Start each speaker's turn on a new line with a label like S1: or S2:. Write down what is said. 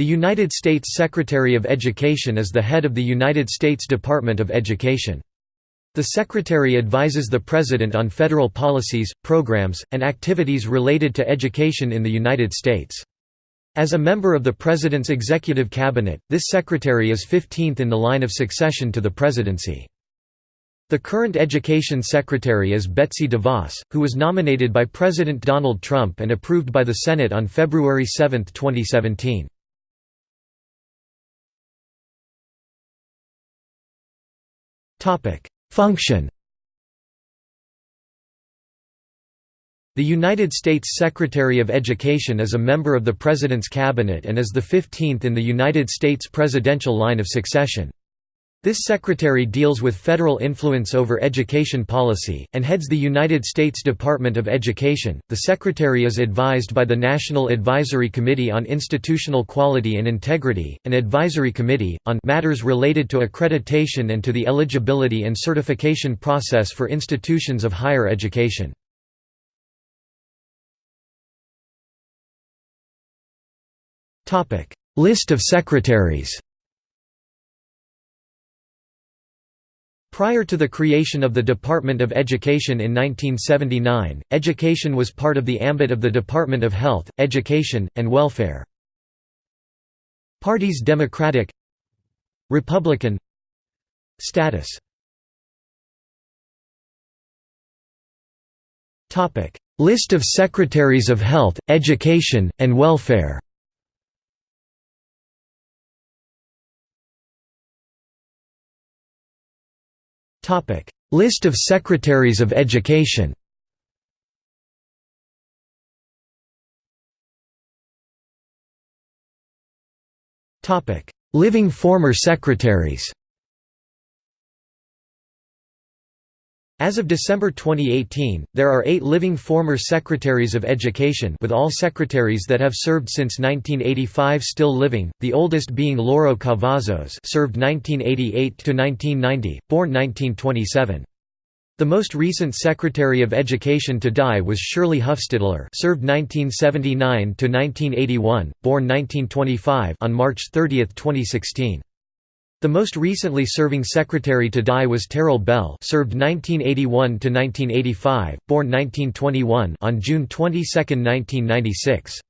S1: The United States Secretary of Education is the head of the United States Department of Education. The Secretary advises the President on federal policies, programs, and activities related to education in the United States. As a member of the President's Executive Cabinet, this Secretary is 15th in the line of succession to the presidency. The current Education Secretary is Betsy DeVos, who was nominated by President Donald Trump and approved by the Senate on February 7, 2017. Function The United States Secretary of Education is a member of the President's Cabinet and is the 15th in the United States presidential line of succession. This secretary deals with federal influence over education policy, and heads the United States Department of Education. The secretary is advised by the National Advisory Committee on Institutional Quality and Integrity, an advisory committee, on matters related to accreditation and to the eligibility and certification process for institutions of higher education. List of secretaries Prior to the creation of the Department of Education in 1979, education was part of the ambit of the Department of Health, Education, and Welfare. Parties Democratic Republican Status List of Secretaries of Health, Education, and Welfare List of Secretaries of Education. Living former secretaries As of December 2018, there are eight living former Secretaries of Education with all secretaries that have served since 1985 still living, the oldest being Lauro Cavazos served 1988–1990, born 1927. The most recent Secretary of Education to die was Shirley Hufstedler served 1979–1981, born 1925 on March 30, 2016. The most recently serving secretary to die was Terrell Bell served 1981 to 1985, born 1921 on June 22, 1996.